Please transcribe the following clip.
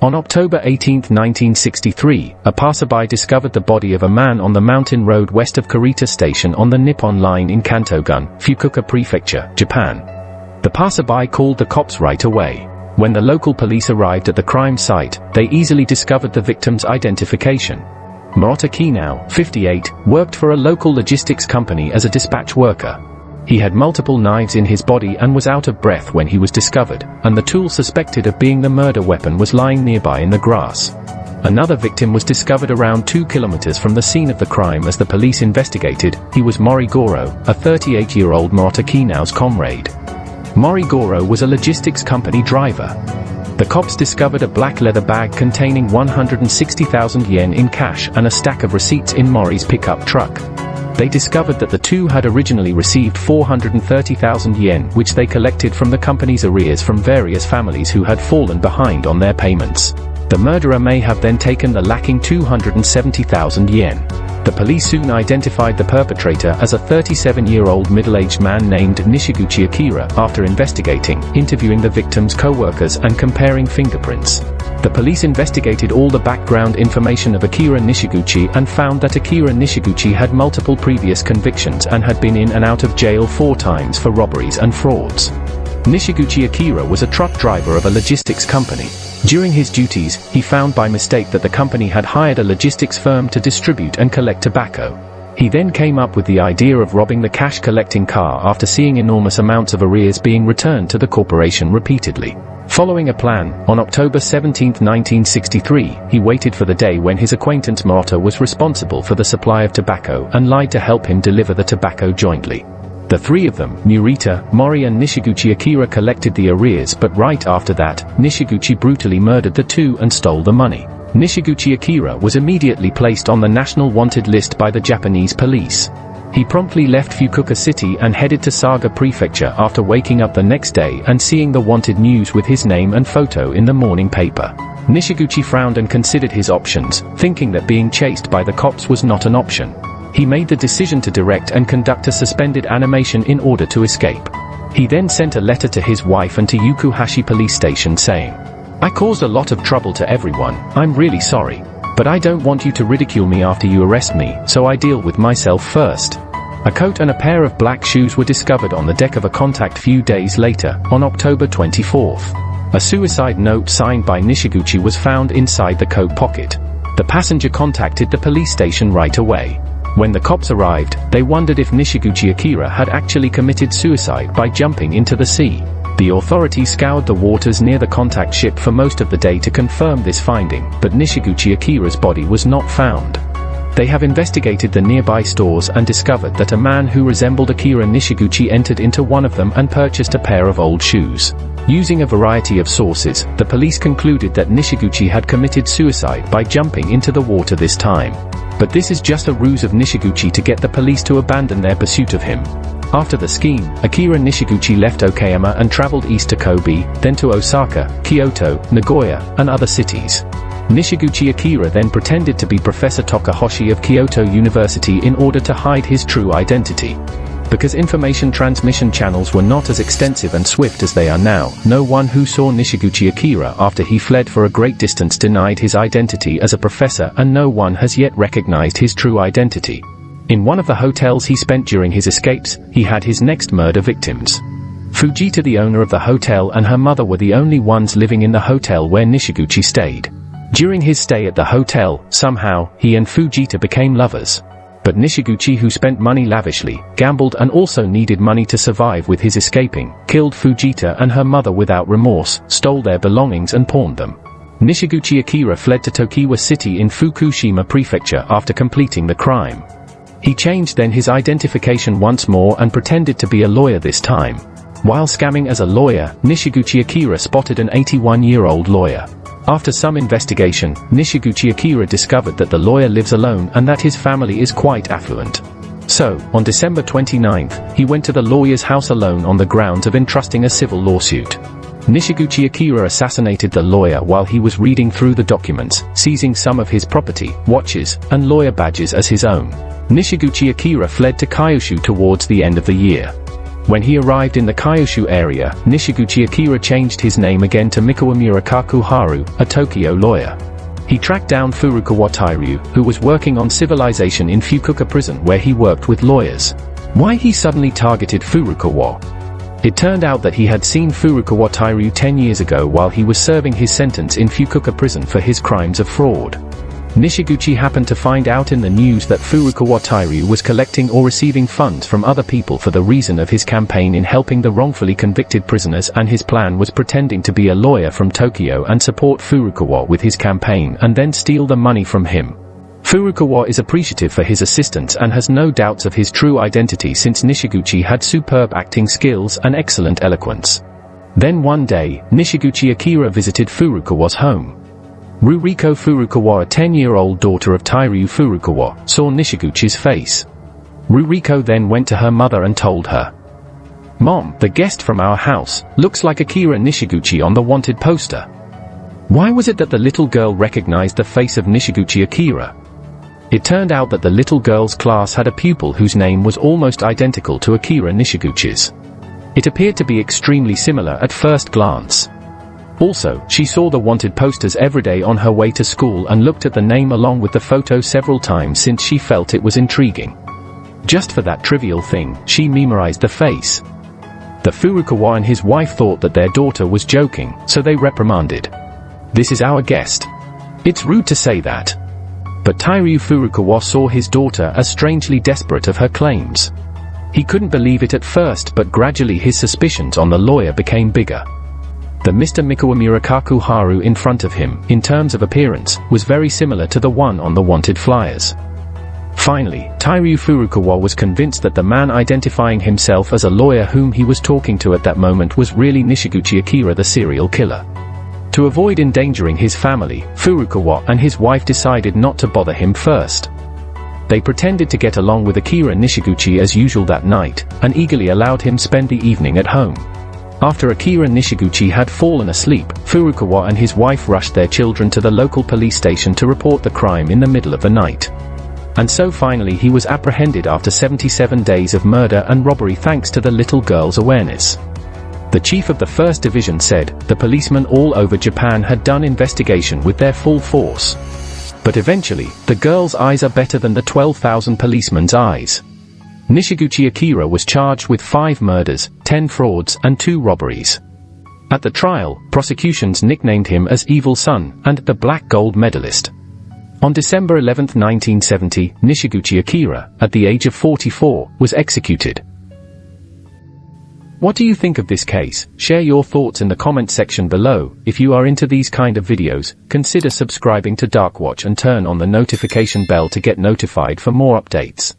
On October 18, 1963, a passerby discovered the body of a man on the mountain road west of Kurita Station on the Nippo Line in Kantogun, Fukuoka Prefecture, Japan. The passerby called the cops right away. When the local police arrived at the crime site, they easily discovered the victim's identification. Murata Kinao, 58, worked for a local logistics company as a dispatch worker. He had multiple knives in his body and was out of breath when he was discovered, and the tool suspected of being the murder weapon was lying nearby in the grass. Another victim was discovered around 2 kilometers from the scene of the crime as the police investigated, he was Mori Goro, a 38-year-old Murata Kinao's comrade. Mori Goro was a logistics company driver. The cops discovered a black leather bag containing 160,000 yen in cash and a stack of receipts in Mori's pickup truck they discovered that the two had originally received 430,000 yen which they collected from the company's arrears from various families who had fallen behind on their payments. The murderer may have then taken the lacking 270,000 yen. The police soon identified the perpetrator as a 37-year-old middle-aged man named Nishiguchi Akira after investigating, interviewing the victim's co-workers and comparing fingerprints. The police investigated all the background information of Akira Nishiguchi and found that Akira Nishiguchi had multiple previous convictions and had been in and out of jail four times for robberies and frauds. Nishiguchi Akira was a truck driver of a logistics company. During his duties, he found by mistake that the company had hired a logistics firm to distribute and collect tobacco. He then came up with the idea of robbing the cash collecting car after seeing enormous amounts of arrears being returned to the corporation repeatedly. Following a plan, on October 17, 1963, he waited for the day when his acquaintance Murata was responsible for the supply of tobacco and lied to help him deliver the tobacco jointly. The three of them, Murita, Mori and Nishiguchi Akira collected the arrears but right after that, Nishiguchi brutally murdered the two and stole the money. Nishiguchi Akira was immediately placed on the national wanted list by the Japanese police. He promptly left Fukuoka City and headed to Saga Prefecture after waking up the next day and seeing the wanted news with his name and photo in the morning paper. Nishiguchi frowned and considered his options, thinking that being chased by the cops was not an option. He made the decision to direct and conduct a suspended animation in order to escape. He then sent a letter to his wife and to Yukuhashi police station saying, I caused a lot of trouble to everyone, I'm really sorry. But I don't want you to ridicule me after you arrest me, so I deal with myself first. A coat and a pair of black shoes were discovered on the deck of a contact few days later, on October 24th. A suicide note signed by Nishiguchi was found inside the coat pocket. The passenger contacted the police station right away. When the cops arrived, they wondered if Nishiguchi Akira had actually committed suicide by jumping into the sea. The authorities scoured the waters near the contact ship for most of the day to confirm this finding, but Nishiguchi Akira's body was not found. They have investigated the nearby stores and discovered that a man who resembled Akira Nishiguchi entered into one of them and purchased a pair of old shoes. Using a variety of sources, the police concluded that Nishiguchi had committed suicide by jumping into the water this time. But this is just a ruse of Nishiguchi to get the police to abandon their pursuit of him. After the scheme, Akira Nishiguchi left Okayama and traveled east to Kobe, then to Osaka, Kyoto, Nagoya, and other cities. Nishiguchi Akira then pretended to be Professor Tokahoshi of Kyoto University in order to hide his true identity. Because information transmission channels were not as extensive and swift as they are now, no one who saw Nishiguchi Akira after he fled for a great distance denied his identity as a professor and no one has yet recognized his true identity. In one of the hotels he spent during his escapes, he had his next murder victims. Fujita the owner of the hotel and her mother were the only ones living in the hotel where Nishiguchi stayed. During his stay at the hotel, somehow, he and Fujita became lovers. But Nishiguchi who spent money lavishly, gambled and also needed money to survive with his escaping, killed Fujita and her mother without remorse, stole their belongings and pawned them. Nishiguchi Akira fled to Tokiwa City in Fukushima Prefecture after completing the crime. He changed then his identification once more and pretended to be a lawyer this time. While scamming as a lawyer, Nishiguchi Akira spotted an 81-year-old lawyer. After some investigation, Nishiguchi Akira discovered that the lawyer lives alone and that his family is quite affluent. So, on December 29th, he went to the lawyer's house alone on the grounds of entrusting a civil lawsuit. Nishiguchi Akira assassinated the lawyer while he was reading through the documents, seizing some of his property, watches, and lawyer badges as his own. Nishiguchi Akira fled to Kyushu towards the end of the year. When he arrived in the Kyushu area, Nishiguchi Akira changed his name again to Mikawa Mikawamura Kakuharu, a Tokyo lawyer. He tracked down Furukawa Tairyu, who was working on civilization in Fukuoka prison where he worked with lawyers. Why he suddenly targeted Furukawa? It turned out that he had seen Furukawa Tairyu 10 years ago while he was serving his sentence in Fukuoka prison for his crimes of fraud. Nishiguchi happened to find out in the news that Furukawa Tairyu was collecting or receiving funds from other people for the reason of his campaign in helping the wrongfully convicted prisoners and his plan was pretending to be a lawyer from Tokyo and support Furukawa with his campaign and then steal the money from him. Furukawa is appreciative for his assistance and has no doubts of his true identity since Nishiguchi had superb acting skills and excellent eloquence. Then one day, Nishiguchi Akira visited Furukawa's home. Ruriko Furukawa a 10-year-old daughter of Tairyu Furukawa, saw Nishiguchi's face. Ruriko then went to her mother and told her. Mom, the guest from our house, looks like Akira Nishiguchi on the wanted poster. Why was it that the little girl recognized the face of Nishiguchi Akira? It turned out that the little girl's class had a pupil whose name was almost identical to Akira Nishiguchi's. It appeared to be extremely similar at first glance. Also, she saw the wanted posters every day on her way to school and looked at the name along with the photo several times since she felt it was intriguing. Just for that trivial thing, she memorized the face. The Furukawa and his wife thought that their daughter was joking, so they reprimanded. This is our guest. It's rude to say that. But Tairyu Furukawa saw his daughter as strangely desperate of her claims. He couldn't believe it at first but gradually his suspicions on the lawyer became bigger. The Mr. Mikawamura Kakuharu in front of him, in terms of appearance, was very similar to the one on the wanted flyers. Finally, Tairyu Furukawa was convinced that the man identifying himself as a lawyer whom he was talking to at that moment was really Nishiguchi Akira the serial killer. To avoid endangering his family, Furukawa and his wife decided not to bother him first. They pretended to get along with Akira Nishiguchi as usual that night, and eagerly allowed him spend the evening at home. After Akira Nishiguchi had fallen asleep, Furukawa and his wife rushed their children to the local police station to report the crime in the middle of the night. And so finally he was apprehended after 77 days of murder and robbery thanks to the little girl's awareness. The chief of the 1st Division said, the policemen all over Japan had done investigation with their full force. But eventually, the girl's eyes are better than the 12,000 policemen's eyes. Nishiguchi Akira was charged with 5 murders, 10 frauds, and 2 robberies. At the trial, prosecutions nicknamed him as Evil Son and the Black Gold Medalist. On December 11, 1970, Nishiguchi Akira, at the age of 44, was executed. What do you think of this case? Share your thoughts in the comment section below. If you are into these kind of videos, consider subscribing to Darkwatch and turn on the notification bell to get notified for more updates.